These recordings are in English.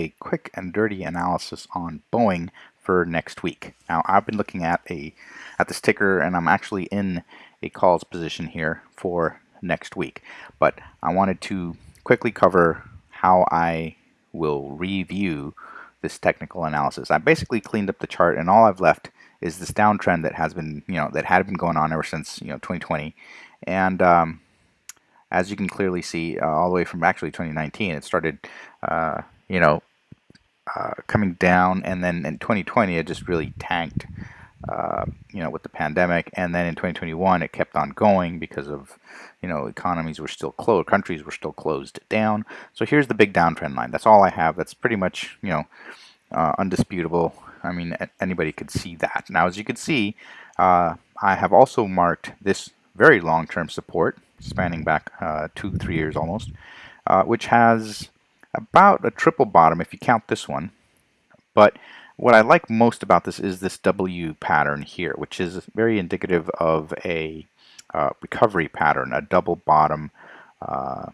a quick and dirty analysis on Boeing for next week. Now I've been looking at a at this ticker and I'm actually in a calls position here for next week. But I wanted to quickly cover how I will review this technical analysis. I basically cleaned up the chart and all I've left is this downtrend that has been, you know, that had been going on ever since, you know, 2020. And um, as you can clearly see, uh, all the way from actually 2019, it started, uh, you know, uh, coming down, and then in 2020 it just really tanked, uh, you know, with the pandemic, and then in 2021 it kept on going because of, you know, economies were still closed, countries were still closed down. So here's the big downtrend line. That's all I have. That's pretty much, you know, uh, undisputable. I mean, anybody could see that. Now, as you can see, uh, I have also marked this very long-term support spanning back uh, two, three years almost, which has about a triple bottom if you count this one. But what I like most about this is this W pattern here, which is very indicative of a uh, recovery pattern, a double bottom, uh,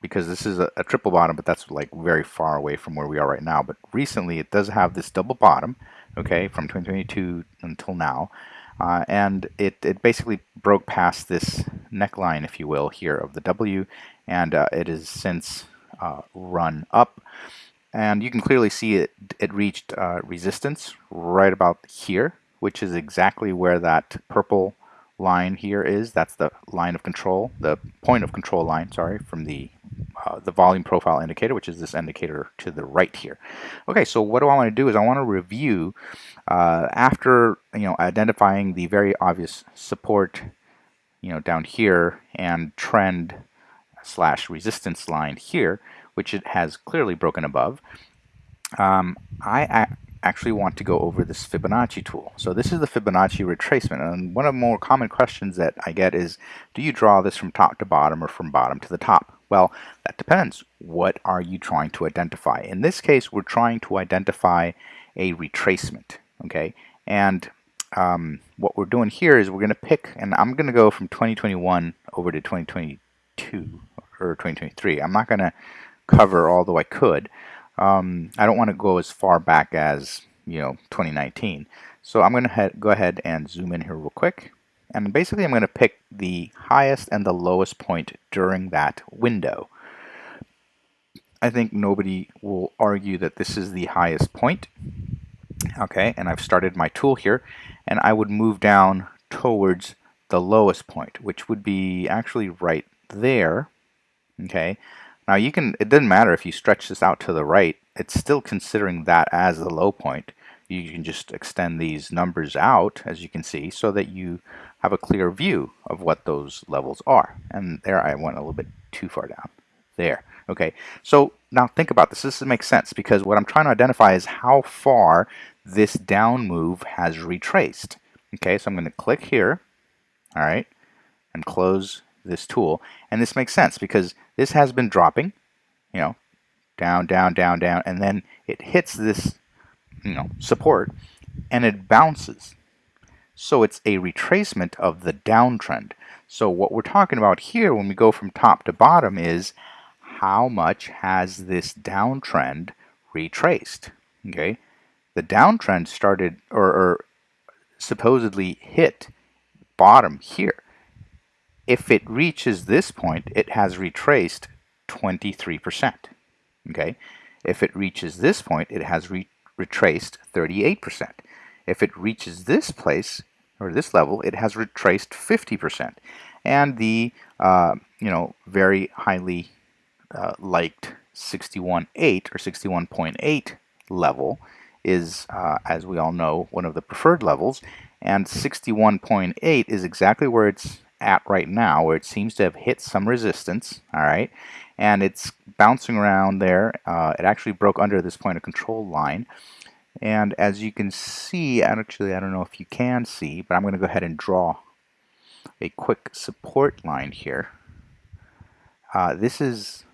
because this is a, a, triple bottom, but that's like very far away from where we are right now. But recently it does have this double bottom, okay, from 2022 until now. Uh, and it, it basically broke past this neckline, if you will, here of the W, and uh, it has since uh, run up. And you can clearly see it, it reached uh, resistance right about here, which is exactly where that purple line here is. That's the line of control, the point of control line, sorry, from the uh, the volume profile indicator, which is this indicator to the right here. Okay, so what do I want to do is I want to review uh, after you know identifying the very obvious support you know down here and trend slash resistance line here, which it has clearly broken above. Um, I actually want to go over this Fibonacci tool. So this is the Fibonacci retracement and one of the more common questions that I get is do you draw this from top to bottom or from bottom to the top? Well, that depends. What are you trying to identify? In this case, we're trying to identify a retracement okay and um, what we're doing here is we're going to pick and I'm going to go from 2021 over to 2022 or 2023 I'm not going to cover although I could. Um, I don't want to go as far back as you know 2019 so I'm going to go ahead and zoom in here real quick. And basically I'm going to pick the highest and the lowest point during that window. I think nobody will argue that this is the highest point. Okay and I've started my tool here and I would move down towards the lowest point which would be actually right there okay. Now you can it doesn't matter if you stretch this out to the right it's still considering that as the low point. You can just extend these numbers out as you can see so that you have a clear view of what those levels are. And there I went a little bit too far down. There. Okay. So now think about this. This makes sense because what I'm trying to identify is how far this down move has retraced. Okay, so I'm going to click here, all right, and close this tool. And this makes sense because this has been dropping, you know, down, down, down, down, and then it hits this, you know, support, and it bounces. So it's a retracement of the downtrend. So what we're talking about here when we go from top to bottom is how much has this downtrend retraced, okay? the downtrend started or, or supposedly hit bottom here. If it reaches this point, it has retraced 23%. Okay? If it reaches this point, it has re retraced 38%. If it reaches this place, or this level, it has retraced 50%. And the, uh, you know, very highly uh, liked 61.8 or 61.8 level is, uh, as we all know, one of the preferred levels, and 61.8 is exactly where it's at right now, where it seems to have hit some resistance, all right, and it's bouncing around there. Uh, it actually broke under this point of control line, and as you can see, actually, I don't know if you can see, but I'm going to go ahead and draw a quick support line here. Uh, this is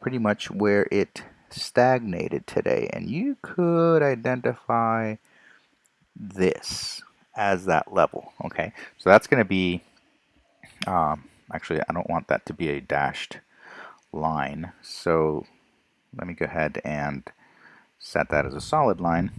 pretty much where it stagnated today and you could identify this as that level okay so that's going to be um, actually I don't want that to be a dashed line so let me go ahead and set that as a solid line.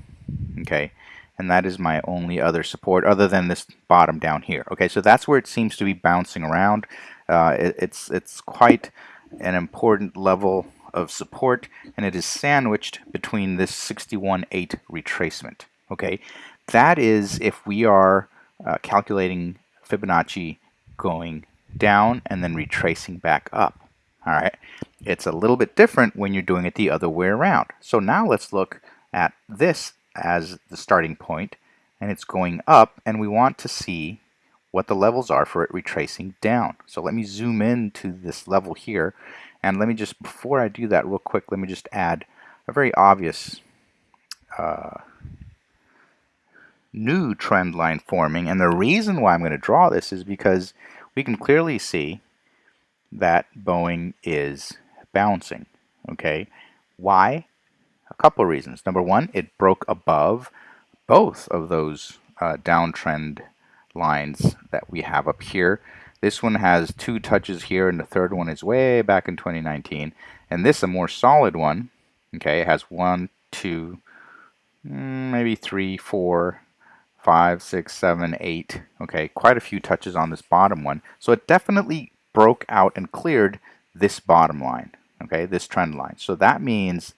Okay, and that is my only other support other than this bottom down here. Okay, so that's where it seems to be bouncing around. Uh, it, it's it's quite an important level of support, and it is sandwiched between this 61.8 retracement. Okay, that is if we are uh, calculating Fibonacci going down and then retracing back up. All right, it's a little bit different when you're doing it the other way around. So now let's look at this as the starting point and it's going up and we want to see what the levels are for it retracing down. So let me zoom in to this level here and let me just, before I do that real quick, let me just add a very obvious uh, new trend line forming and the reason why I'm going to draw this is because we can clearly see that Boeing is bouncing okay why a couple of reasons. Number one, it broke above both of those uh, downtrend lines that we have up here. This one has two touches here, and the third one is way back in 2019. And this, a more solid one, okay, it has one, two, mm, maybe three, four, five, six, seven, eight. Okay, quite a few touches on this bottom one. So it definitely broke out and cleared this bottom line, okay, this trend line. So that means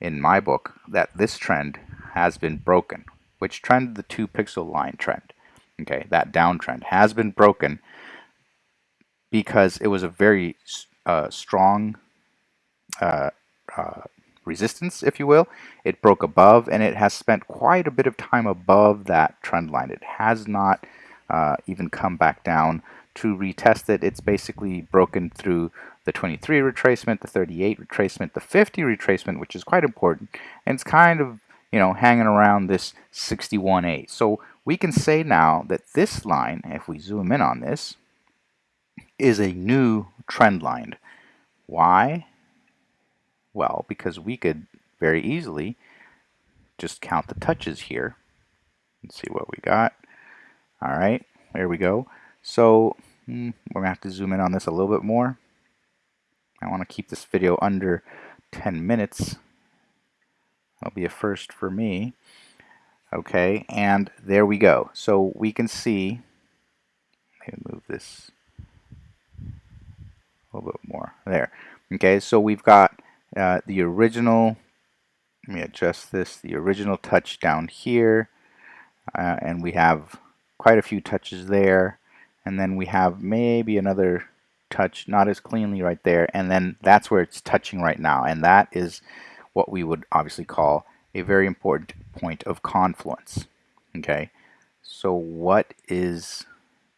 in my book that this trend has been broken. Which trend? The two pixel line trend. Okay, that downtrend has been broken because it was a very uh, strong uh, uh, resistance, if you will. It broke above and it has spent quite a bit of time above that trend line. It has not uh, even come back down to retest it. It's basically broken through the 23 retracement, the 38 retracement, the 50 retracement, which is quite important, and it's kind of, you know, hanging around this 61.8. So we can say now that this line, if we zoom in on this, is a new trend line. Why? Well, because we could very easily just count the touches here and see what we got. All right, there we go. So hmm, we're to have to zoom in on this a little bit more. I want to keep this video under 10 minutes. That'll be a first for me. Okay, and there we go. So we can see, me move this a little bit more. There. Okay, so we've got uh, the original, let me adjust this, the original touch down here, uh, and we have quite a few touches there, and then we have maybe another touch not as cleanly right there and then that's where it's touching right now. And that is what we would obviously call a very important point of confluence okay? So what is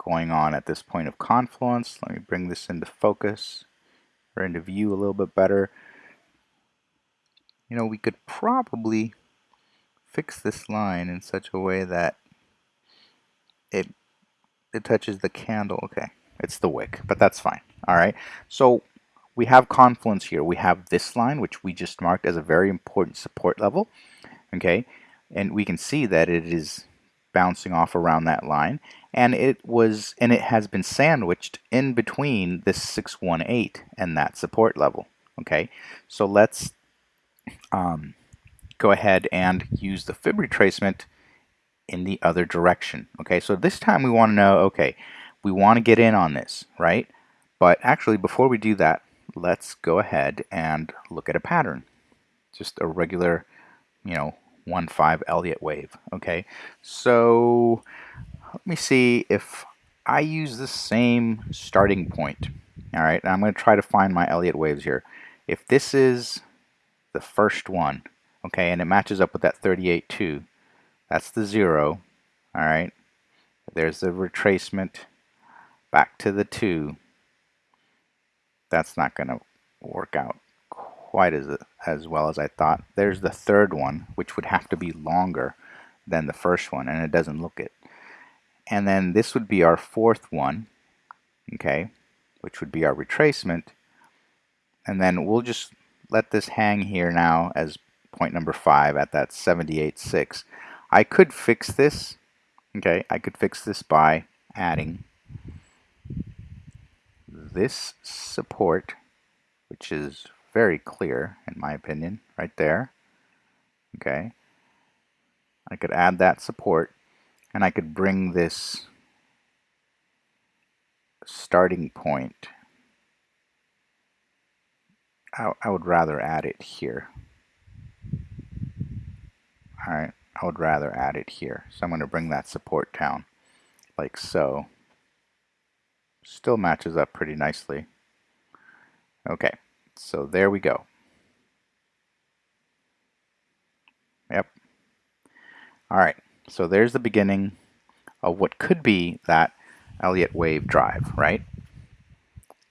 going on at this point of confluence? Let me bring this into focus or into view a little bit better you know we could probably fix this line in such a way that it it touches the candle okay it's the wick, but that's fine. All right. So we have confluence here. We have this line, which we just marked as a very important support level. Okay. And we can see that it is bouncing off around that line. And it was, and it has been sandwiched in between this 618 and that support level. Okay. So let's um, go ahead and use the fib retracement in the other direction. Okay. So this time we want to know, okay, we want to get in on this, right? But actually, before we do that, let's go ahead and look at a pattern. Just a regular, you know, 1-5 Elliott wave, okay? So let me see if I use the same starting point. All right, I'm going to try to find my Elliott waves here. If this is the first one, okay, and it matches up with that 38.2, that's the zero, all right? There's the retracement back to the 2, that's not going to work out quite as, as well as I thought. There's the third one, which would have to be longer than the first one, and it doesn't look it. And then this would be our fourth one, okay, which would be our retracement. And then we'll just let this hang here now as point number 5 at that 78.6. I could fix this, okay, I could fix this by adding this support, which is very clear in my opinion, right there, Okay. I could add that support and I could bring this starting point. I, I would rather add it here. Alright, I would rather add it here. So I'm going to bring that support down like so. Still matches up pretty nicely. Okay, so there we go. Yep. All right, so there's the beginning of what could be that Elliott wave drive, right?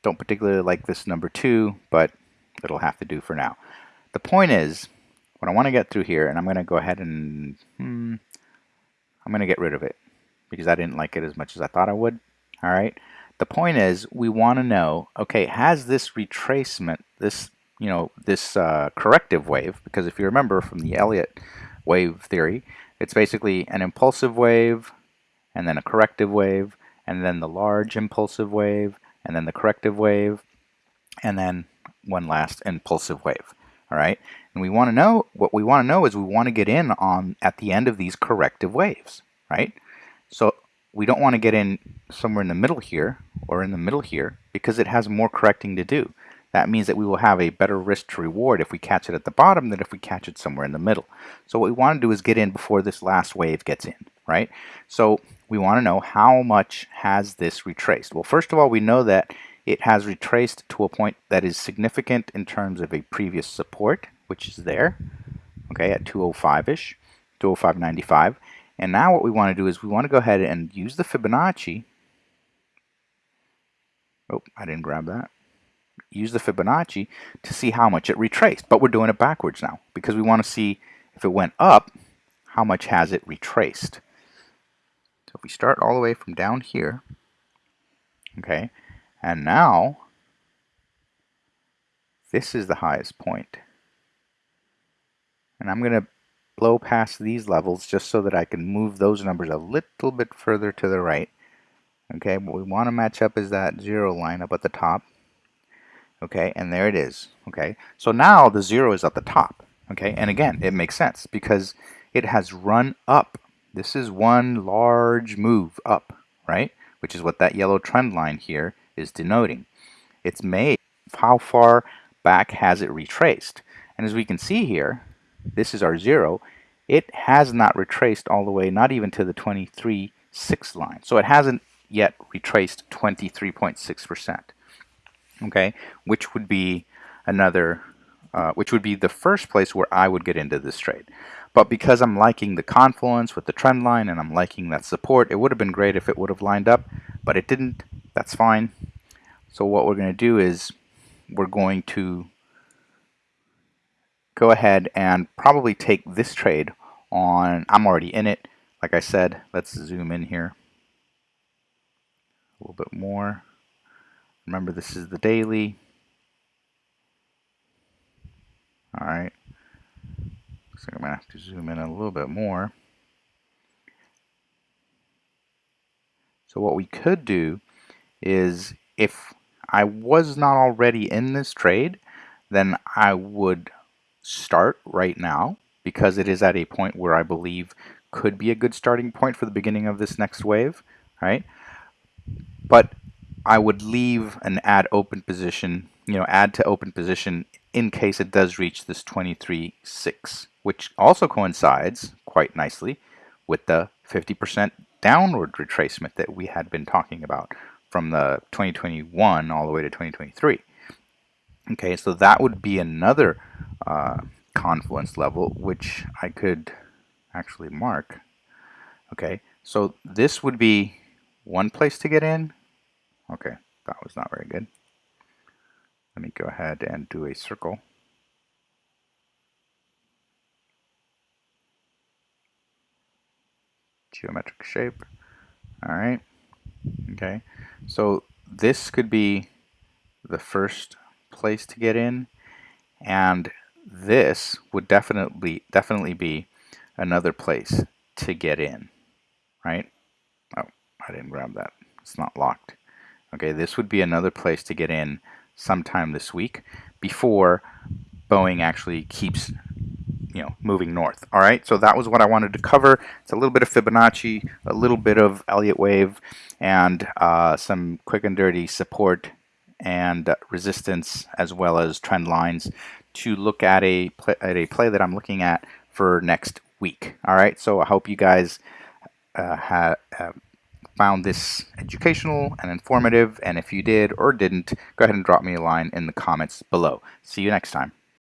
Don't particularly like this number two, but it'll have to do for now. The point is, what I want to get through here, and I'm going to go ahead and, hmm, I'm going to get rid of it because I didn't like it as much as I thought I would. All right. The point is, we want to know, okay, has this retracement, this, you know, this uh, corrective wave, because if you remember from the Elliott wave theory, it's basically an impulsive wave, and then a corrective wave, and then the large impulsive wave, and then the corrective wave, and then one last impulsive wave. All right, and we want to know what we want to know is we want to get in on at the end of these corrective waves, right? So we don't want to get in somewhere in the middle here or in the middle here because it has more correcting to do. That means that we will have a better risk to reward if we catch it at the bottom than if we catch it somewhere in the middle. So what we want to do is get in before this last wave gets in, right? So we want to know how much has this retraced. Well, first of all, we know that it has retraced to a point that is significant in terms of a previous support, which is there, okay, at 205-ish, 205.95. And now what we want to do is we want to go ahead and use the Fibonacci. Oh, I didn't grab that. Use the Fibonacci to see how much it retraced. But we're doing it backwards now because we want to see if it went up, how much has it retraced. So if we start all the way from down here, okay, and now, this is the highest point. And I'm going to blow past these levels just so that I can move those numbers a little bit further to the right. Okay, what we want to match up is that zero line up at the top. Okay, and there it is. Okay, so now the zero is at the top. Okay, and again, it makes sense because it has run up. This is one large move up, right? Which is what that yellow trend line here is denoting. It's made. How far back has it retraced? And as we can see here, this is our zero. It has not retraced all the way, not even to the 23.6 line. So it hasn't yet retraced 23.6%. Okay, which would be another, uh, which would be the first place where I would get into this trade. But because I'm liking the confluence with the trend line and I'm liking that support, it would have been great if it would have lined up, but it didn't. That's fine. So what we're going to do is we're going to go ahead and probably take this trade on, I'm already in it. Like I said, let's zoom in here a little bit more. Remember, this is the daily. All right. So I'm going to have to zoom in a little bit more. So what we could do is if I was not already in this trade, then I would start right now because it is at a point where I believe could be a good starting point for the beginning of this next wave, right? But I would leave an add open position, you know, add to open position in case it does reach this 23.6, which also coincides quite nicely with the 50% downward retracement that we had been talking about from the 2021 all the way to 2023. Okay, so that would be another uh, confluence level, which I could actually mark. Okay, so this would be one place to get in. Okay, that was not very good. Let me go ahead and do a circle. Geometric shape. All right. Okay. So this could be the first place to get in and this would definitely definitely be another place to get in right? Oh I didn't grab that. It's not locked. Okay this would be another place to get in sometime this week before Boeing actually keeps you know moving north. All right, so that was what I wanted to cover. It's a little bit of Fibonacci, a little bit of Elliott wave, and uh, some quick and dirty support and resistance as well as trend lines to look at a play, at a play that I'm looking at for next week. All right, so I hope you guys uh, have found this educational and informative, and if you did or didn't, go ahead and drop me a line in the comments below. See you next time.